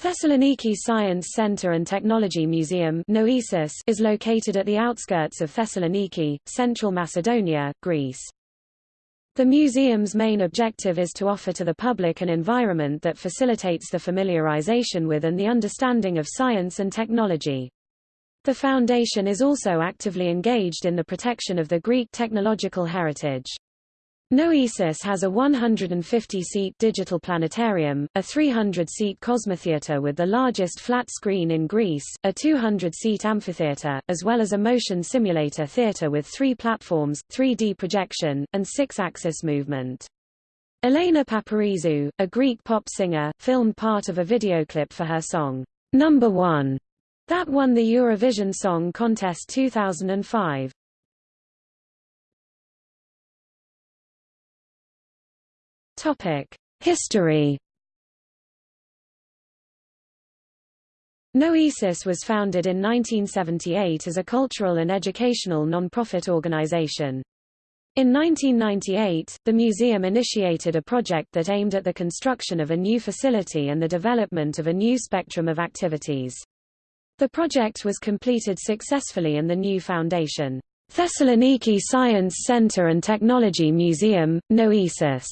Thessaloniki Science Center and Technology Museum is located at the outskirts of Thessaloniki, Central Macedonia, Greece. The museum's main objective is to offer to the public an environment that facilitates the familiarization with and the understanding of science and technology. The foundation is also actively engaged in the protection of the Greek technological heritage. Noesis has a 150-seat digital planetarium, a 300-seat cosmotheater with the largest flat screen in Greece, a 200-seat amphitheater, as well as a motion simulator theater with three platforms, 3D projection, and six-axis movement. Elena Paparizou, a Greek pop singer, filmed part of a videoclip for her song, Number One, that won the Eurovision Song Contest 2005. Topic: History. Noesis was founded in 1978 as a cultural and educational non-profit organization. In 1998, the museum initiated a project that aimed at the construction of a new facility and the development of a new spectrum of activities. The project was completed successfully and the new foundation, Thessaloniki Science Center and Technology Museum, Noesis,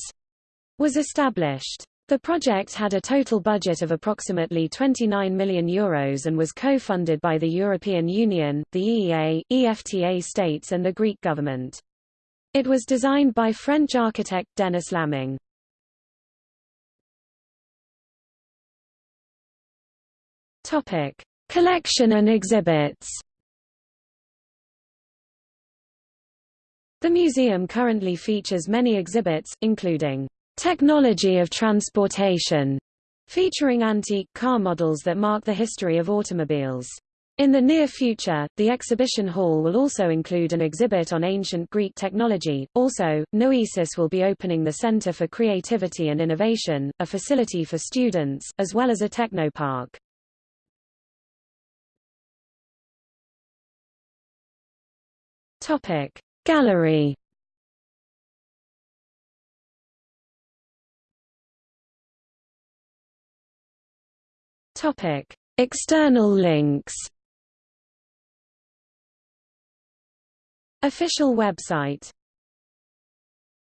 was established. The project had a total budget of approximately 29 million euros and was co-funded by the European Union, the EEA, EFTA states and the Greek government. It was designed by French architect Denis Laming. Topic: Collection and exhibits. The museum currently features many exhibits, including Technology of Transportation, featuring antique car models that mark the history of automobiles. In the near future, the exhibition hall will also include an exhibit on ancient Greek technology. Also, Noesis will be opening the Center for Creativity and Innovation, a facility for students, as well as a technopark. Topic: Gallery Topic: External links. Official website